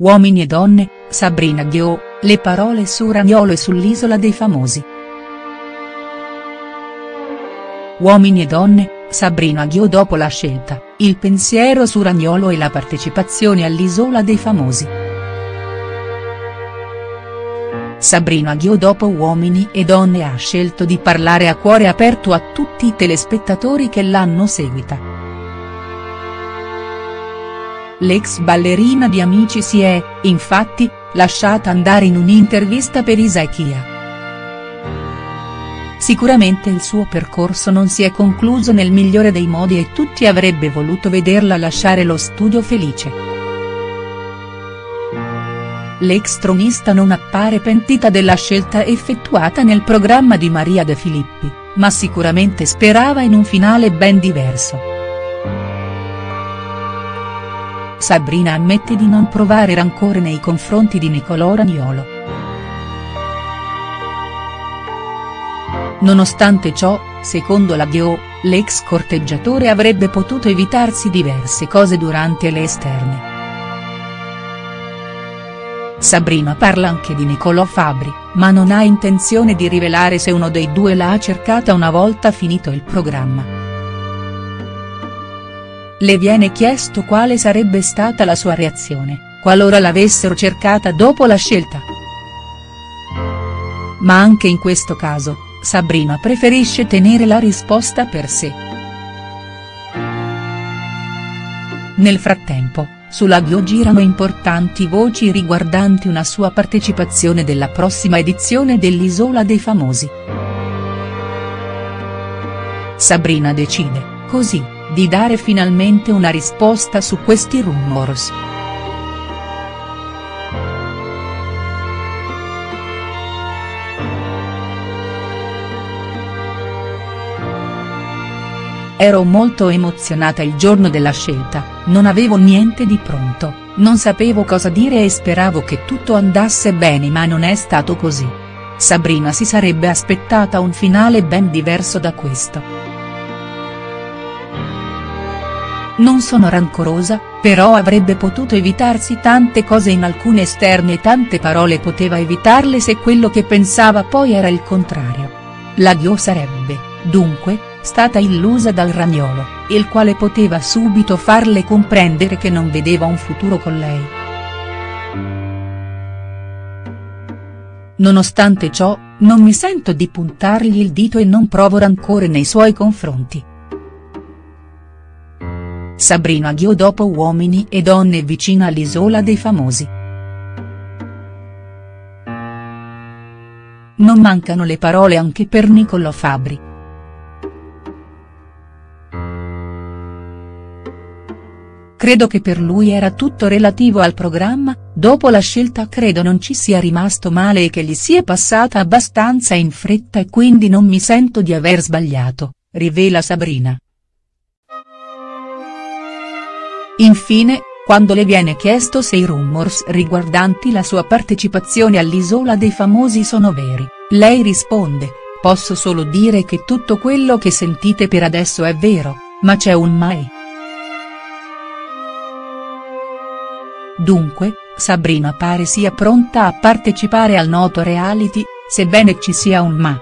Uomini e donne, Sabrina Ghio, le parole su Ragnolo e sull'Isola dei Famosi. Uomini e donne, Sabrina Ghio dopo la scelta, il pensiero su Ragnolo e la partecipazione all'Isola dei Famosi. Sabrina Ghio dopo Uomini e Donne ha scelto di parlare a cuore aperto a tutti i telespettatori che l'hanno seguita. L'ex ballerina di Amici si è, infatti, lasciata andare in un'intervista per Isakia. Sicuramente il suo percorso non si è concluso nel migliore dei modi e tutti avrebbe voluto vederla lasciare lo studio felice. L'ex tronista non appare pentita della scelta effettuata nel programma di Maria De Filippi, ma sicuramente sperava in un finale ben diverso. Sabrina ammette di non provare rancore nei confronti di Nicolò Ragnolo. Nonostante ciò, secondo la Ghio, l'ex corteggiatore avrebbe potuto evitarsi diverse cose durante le esterne. Sabrina parla anche di Nicolò Fabri, ma non ha intenzione di rivelare se uno dei due l'ha cercata una volta finito il programma. Le viene chiesto quale sarebbe stata la sua reazione, qualora l'avessero cercata dopo la scelta. Ma anche in questo caso, Sabrina preferisce tenere la risposta per sé. Nel frattempo, sulla Gio girano importanti voci riguardanti una sua partecipazione della prossima edizione dell'Isola dei Famosi. Sabrina decide, così di dare finalmente una risposta su questi rumors. Ero molto emozionata il giorno della scelta, non avevo niente di pronto, non sapevo cosa dire e speravo che tutto andasse bene ma non è stato così. Sabrina si sarebbe aspettata un finale ben diverso da questo. Non sono rancorosa, però avrebbe potuto evitarsi tante cose in alcune esterne e tante parole poteva evitarle se quello che pensava poi era il contrario. La Dio sarebbe, dunque, stata illusa dal ragnolo, il quale poteva subito farle comprendere che non vedeva un futuro con lei. Nonostante ciò, non mi sento di puntargli il dito e non provo rancore nei suoi confronti. Sabrina Ghio dopo Uomini e donne vicina all'Isola dei Famosi. Non mancano le parole anche per Niccolò Fabri. Credo che per lui era tutto relativo al programma, dopo la scelta credo non ci sia rimasto male e che gli sia passata abbastanza in fretta e quindi non mi sento di aver sbagliato, rivela Sabrina. Infine, quando le viene chiesto se i rumors riguardanti la sua partecipazione all'Isola dei Famosi sono veri, lei risponde, posso solo dire che tutto quello che sentite per adesso è vero, ma c'è un mai. Dunque, Sabrina pare sia pronta a partecipare al noto reality, sebbene ci sia un ma.